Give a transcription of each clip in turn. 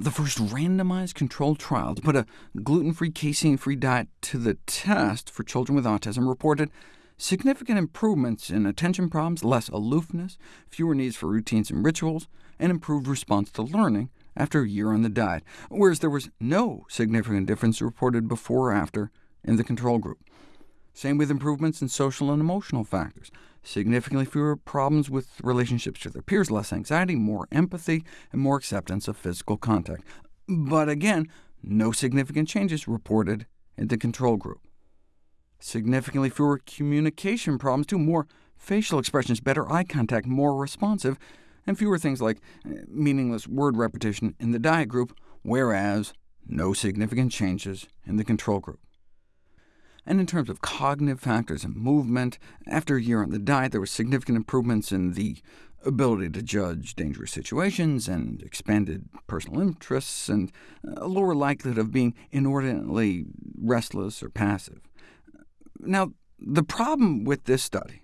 The first randomized controlled trial to put a gluten-free, casein-free diet to the test for children with autism reported significant improvements in attention problems, less aloofness, fewer needs for routines and rituals, and improved response to learning after a year on the diet, whereas there was no significant difference reported before or after in the control group. Same with improvements in social and emotional factors. Significantly fewer problems with relationships with their peers, less anxiety, more empathy, and more acceptance of physical contact. But again, no significant changes reported in the control group. Significantly fewer communication problems, too, more facial expressions, better eye contact, more responsive, and fewer things like eh, meaningless word repetition in the diet group, whereas no significant changes in the control group. And in terms of cognitive factors and movement, after a year on the diet, there were significant improvements in the ability to judge dangerous situations, and expanded personal interests, and a lower likelihood of being inordinately restless or passive. Now, the problem with this study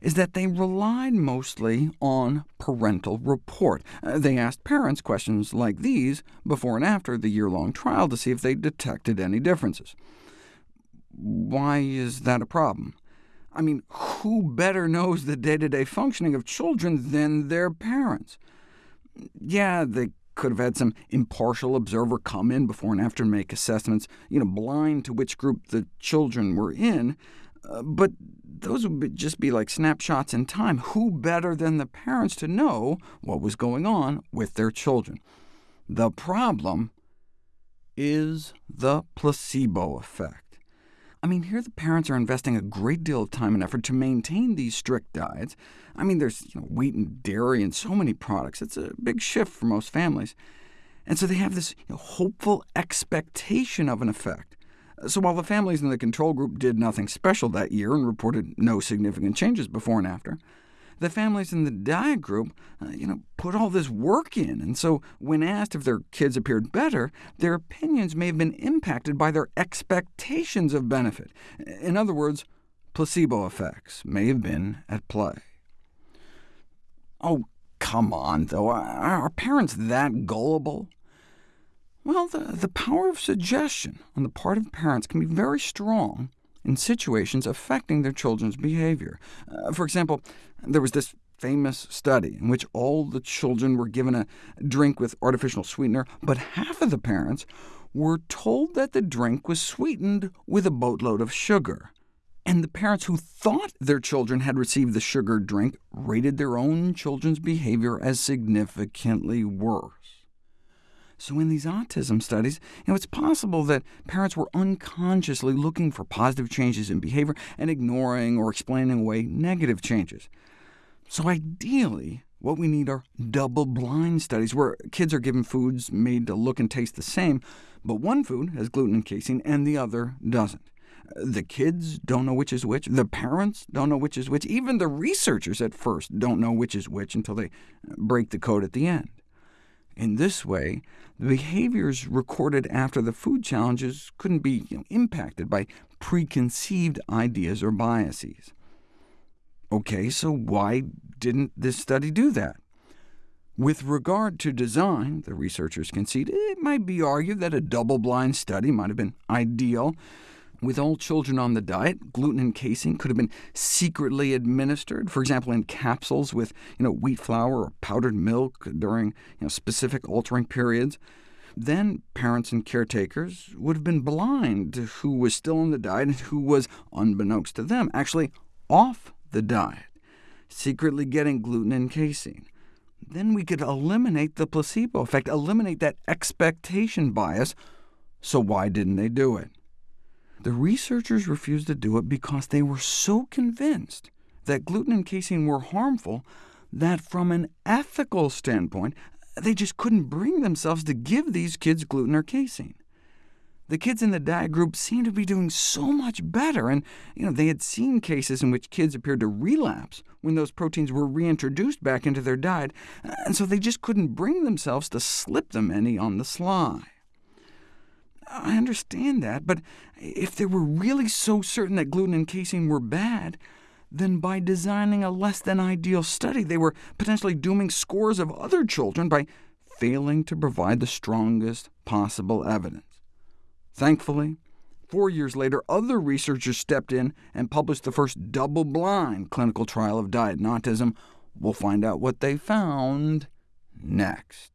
is that they relied mostly on parental report. Uh, they asked parents questions like these before and after the year-long trial to see if they detected any differences. Why is that a problem? I mean, who better knows the day-to-day -day functioning of children than their parents? Yeah, they could have had some impartial observer come in before and after and make assessments, you know, blind to which group the children were in, uh, but those would be, just be like snapshots in time. Who better than the parents to know what was going on with their children? The problem is the placebo effect. I mean, here the parents are investing a great deal of time and effort to maintain these strict diets. I mean, there's you know, wheat and dairy and so many products. It's a big shift for most families. And so they have this you know, hopeful expectation of an effect. So while the families in the control group did nothing special that year and reported no significant changes before and after, the families in the diet group uh, you know, put all this work in, and so when asked if their kids appeared better, their opinions may have been impacted by their expectations of benefit. In other words, placebo effects may have been at play. Oh, come on, though. Are parents that gullible? Well, the, the power of suggestion on the part of parents can be very strong in situations affecting their children's behavior. Uh, for example, there was this famous study in which all the children were given a drink with artificial sweetener, but half of the parents were told that the drink was sweetened with a boatload of sugar. And the parents who thought their children had received the sugar drink rated their own children's behavior as significantly worse. So in these autism studies, you know, it's possible that parents were unconsciously looking for positive changes in behavior and ignoring or explaining away negative changes. So ideally, what we need are double-blind studies, where kids are given foods made to look and taste the same, but one food has gluten and casein and the other doesn't. The kids don't know which is which, the parents don't know which is which, even the researchers at first don't know which is which until they break the code at the end. In this way, the behaviors recorded after the food challenges couldn't be you know, impacted by preconceived ideas or biases. OK, so why didn't this study do that? With regard to design, the researchers concede, it might be argued that a double-blind study might have been ideal, with all children on the diet, gluten and casein could have been secretly administered, for example, in capsules with you know, wheat flour or powdered milk during you know, specific altering periods. Then parents and caretakers would have been blind to who was still on the diet and who was, unbeknownst to them, actually off the diet, secretly getting gluten and casein. Then we could eliminate the placebo effect, eliminate that expectation bias. So why didn't they do it? The researchers refused to do it because they were so convinced that gluten and casein were harmful that from an ethical standpoint, they just couldn't bring themselves to give these kids gluten or casein. The kids in the diet group seemed to be doing so much better, and you know, they had seen cases in which kids appeared to relapse when those proteins were reintroduced back into their diet, and so they just couldn't bring themselves to slip them any on the sly. I understand that, but if they were really so certain that gluten and casein were bad, then by designing a less-than-ideal study, they were potentially dooming scores of other children by failing to provide the strongest possible evidence. Thankfully, four years later, other researchers stepped in and published the first double-blind clinical trial of diet and autism. We'll find out what they found next.